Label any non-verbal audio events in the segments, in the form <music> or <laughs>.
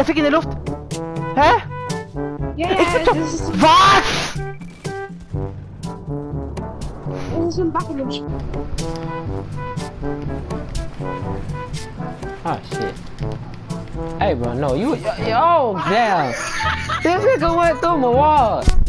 jag fick in i luft! Hä? Ja, ja, det är så, Vad? det är som backen. Oh ah, shit. Hey bro, no, you, yo, damn. This nigga went through my wall.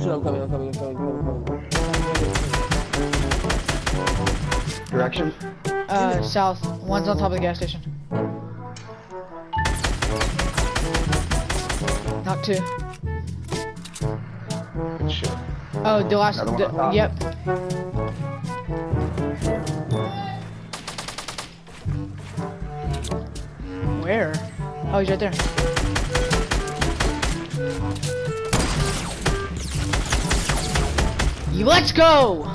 Shit, I'm coming, I'm coming, I'm coming, I'm coming. Direction? Uh, south. One's on top of the gas station. Not two. Good shit. Oh, the last. Another one The, on yep. Where? Oh, he's right there. Let's go!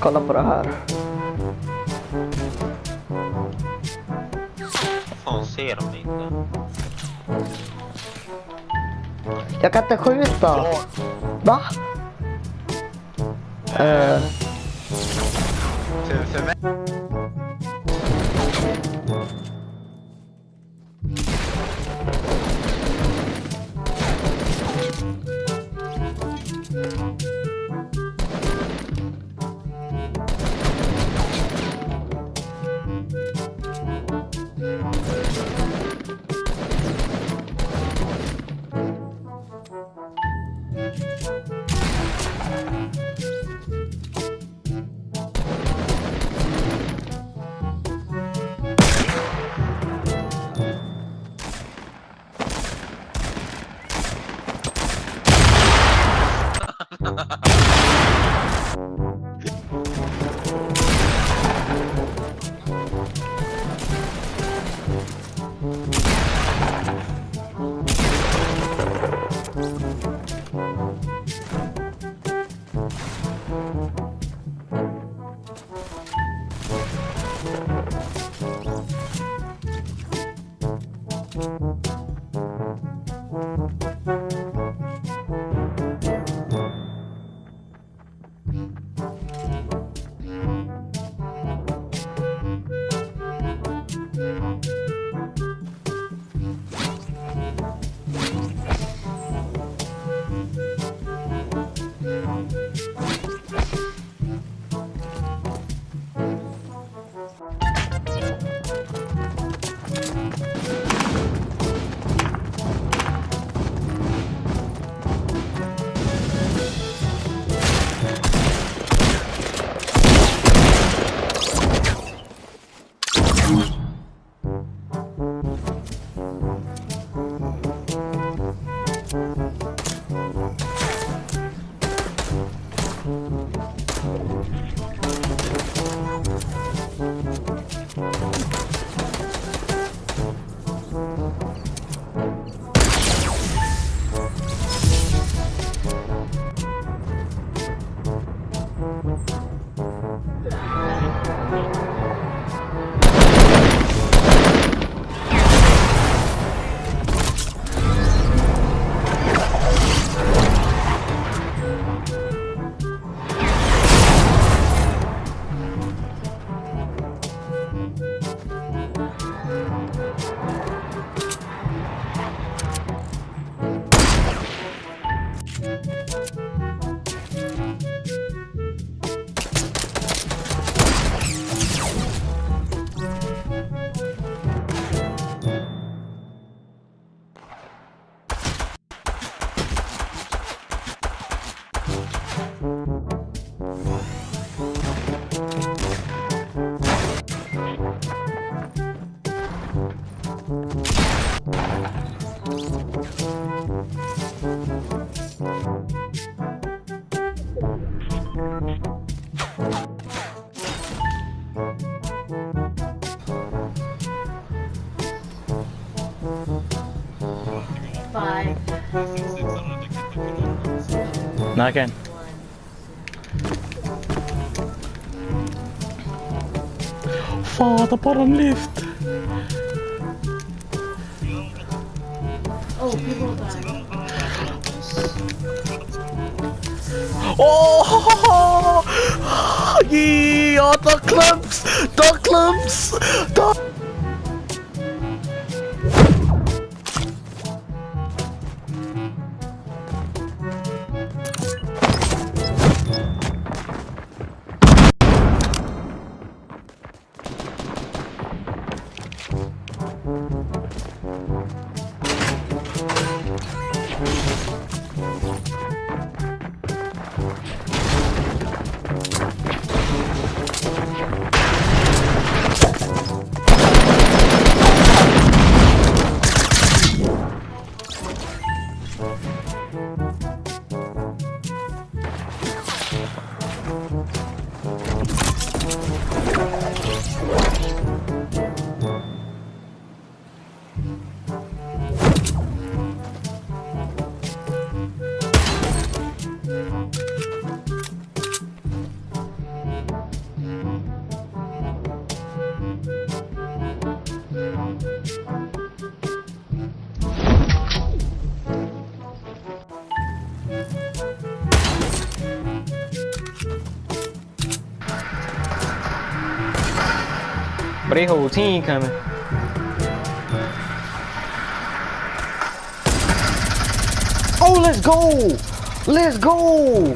kalau berharap ser dem inte. Jag kan inte skjuta. Va? Eh. För, för mig... Mm. I can. Fata bara en lift. Oh! oh <laughs> yeah, the clumps! The clumps! The But they whole team coming. Oh, let's go! Let's go!